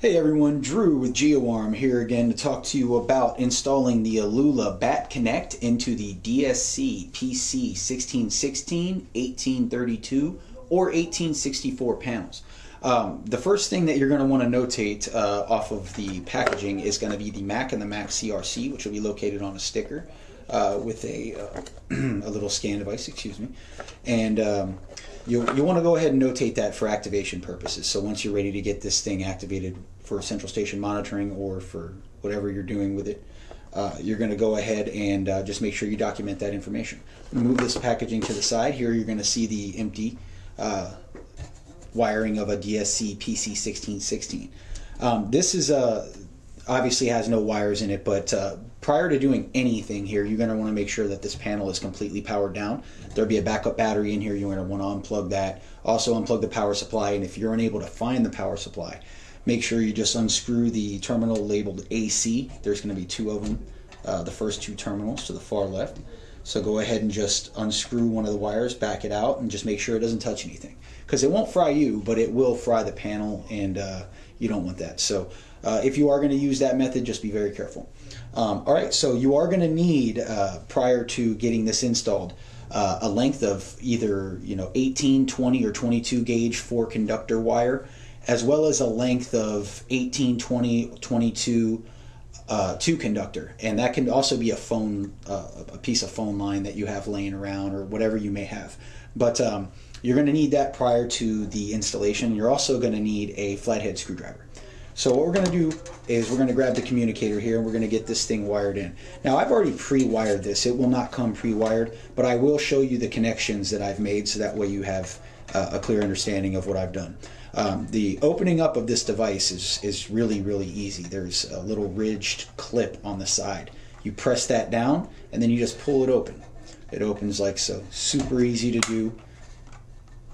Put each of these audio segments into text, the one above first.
Hey everyone, Drew with GeoArm here again to talk to you about installing the Alula Bat Connect into the DSC PC 1616, 1832, or 1864 panels. Um, the first thing that you're going to want to notate uh, off of the packaging is going to be the Mac and the Mac CRC, which will be located on a sticker uh, with a, uh, a little scan device, excuse me. And um, you, you want to go ahead and notate that for activation purposes. So once you're ready to get this thing activated for central station monitoring or for whatever you're doing with it, uh, you're going to go ahead and uh, just make sure you document that information. Move this packaging to the side. Here you're going to see the empty uh, wiring of a DSC PC1616. Um, this is a obviously has no wires in it, but uh, prior to doing anything here, you're going to want to make sure that this panel is completely powered down. There'll be a backup battery in here. You're going to want to unplug that. Also unplug the power supply, and if you're unable to find the power supply, make sure you just unscrew the terminal labeled AC. There's going to be two of them, uh, the first two terminals to the far left. So go ahead and just unscrew one of the wires, back it out, and just make sure it doesn't touch anything. Because it won't fry you, but it will fry the panel, and uh, you don't want that. So uh, if you are going to use that method, just be very careful. Um, all right, so you are going to need, uh, prior to getting this installed, uh, a length of either you know 18, 20, or 22 gauge four conductor wire, as well as a length of 18, 20, 22 uh, two conductor, and that can also be a phone, uh, a piece of phone line that you have laying around or whatever you may have. But um, you're going to need that prior to the installation. You're also going to need a flathead screwdriver. So what we're going to do is we're going to grab the communicator here and we're going to get this thing wired in. Now I've already pre-wired this. It will not come pre-wired, but I will show you the connections that I've made so that way you have uh, a clear understanding of what I've done. Um, the opening up of this device is, is really, really easy. There's a little ridged clip on the side. You press that down and then you just pull it open. It opens like so. Super easy to do.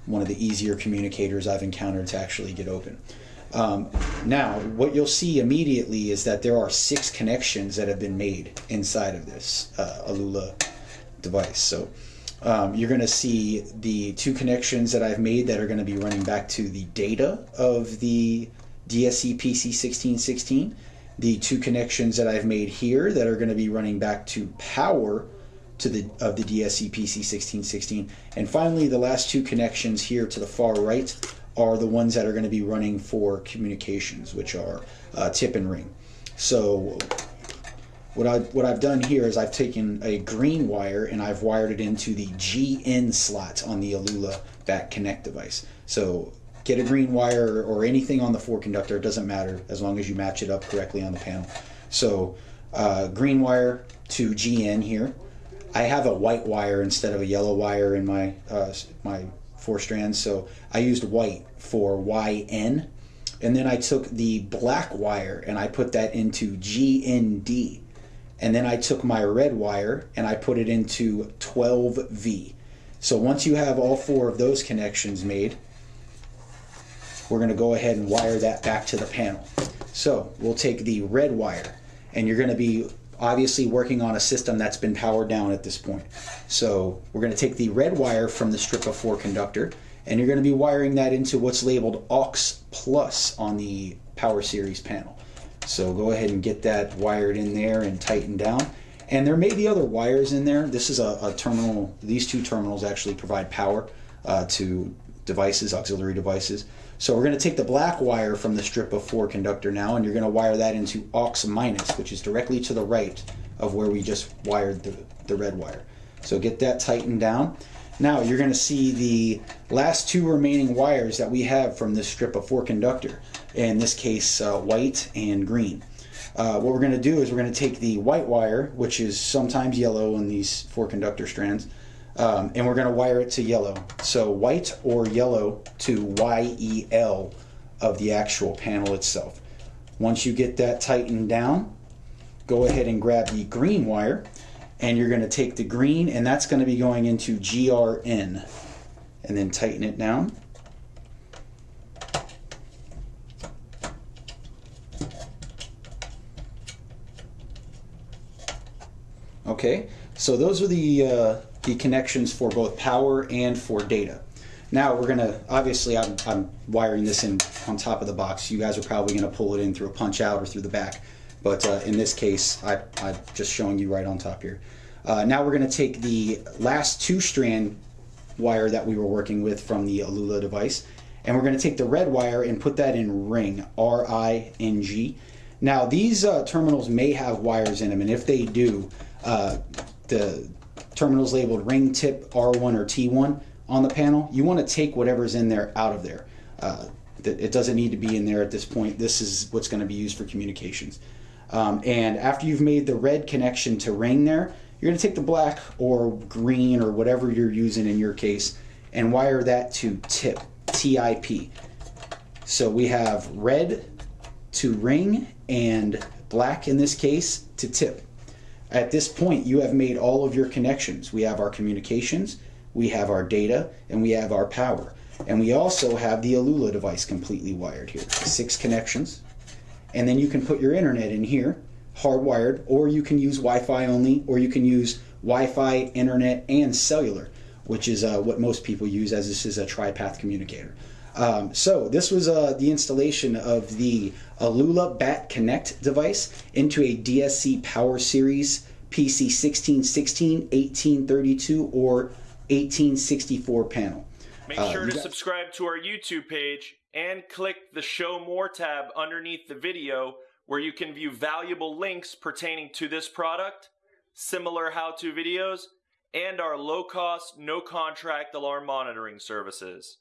One of the easier communicators I've encountered to actually get open. Um, now, what you'll see immediately is that there are six connections that have been made inside of this uh, Alula device. So um, you're going to see the two connections that I've made that are going to be running back to the data of the DSC PC 1616. The two connections that I've made here that are going to be running back to power to the of the DSC PC 1616. And finally, the last two connections here to the far right are the ones that are going to be running for communications, which are uh, tip and ring. So what, I, what I've done here is I've taken a green wire and I've wired it into the GN slot on the Alula Bat Connect device. So get a green wire or anything on the four conductor, it doesn't matter as long as you match it up correctly on the panel. So uh, green wire to GN here. I have a white wire instead of a yellow wire in my uh, my four strands, so I used white for YN. And then I took the black wire and I put that into GND and then I took my red wire and I put it into 12V. So once you have all four of those connections made, we're going to go ahead and wire that back to the panel. So we'll take the red wire and you're going to be obviously working on a system that's been powered down at this point. So we're going to take the red wire from the strip of four conductor and you're going to be wiring that into what's labeled aux plus on the power series panel. So go ahead and get that wired in there and tightened down. And there may be other wires in there. This is a, a terminal, these two terminals actually provide power uh, to devices, auxiliary devices. So we're going to take the black wire from the strip of four conductor now and you're going to wire that into aux minus, which is directly to the right of where we just wired the, the red wire. So get that tightened down. Now you're going to see the last two remaining wires that we have from this strip of four conductor in this case uh, white and green. Uh, what we're going to do is we're going to take the white wire, which is sometimes yellow in these four conductor strands, um, and we're going to wire it to yellow. So white or yellow to YEL of the actual panel itself. Once you get that tightened down, go ahead and grab the green wire, and you're going to take the green, and that's going to be going into GRN, and then tighten it down. Okay, so those are the, uh, the connections for both power and for data. Now we're gonna, obviously I'm, I'm wiring this in on top of the box. You guys are probably gonna pull it in through a punch out or through the back. But uh, in this case, I, I'm just showing you right on top here. Uh, now we're gonna take the last two strand wire that we were working with from the Alula device and we're to take the red wire and put that in ring R-I-N-G now these uh, terminals may have wires in them and if they do uh, the terminals labeled ring tip R1 or T1 on the panel you want to take whatever's in there out of there uh, it doesn't need to be in there at this point this is what's going to be used for communications um, and after you've made the red connection to ring there you're going to take the black or green or whatever you're using in your case and wire that to tip, T-I-P. So we have red to ring and black in this case to tip. At this point, you have made all of your connections. We have our communications, we have our data, and we have our power. And we also have the Alula device completely wired here. Six connections. And then you can put your internet in here hardwired, or you can use Wi-Fi only, or you can use Wi-Fi, internet, and cellular, which is uh, what most people use as this is a tri-path communicator. Um, so this was uh, the installation of the Alula Bat Connect device into a DSC Power Series PC 1616, 1832, or 1864 panel. Make uh, sure to subscribe to our YouTube page and click the Show More tab underneath the video where you can view valuable links pertaining to this product, similar how-to videos, and our low-cost, no-contract alarm monitoring services.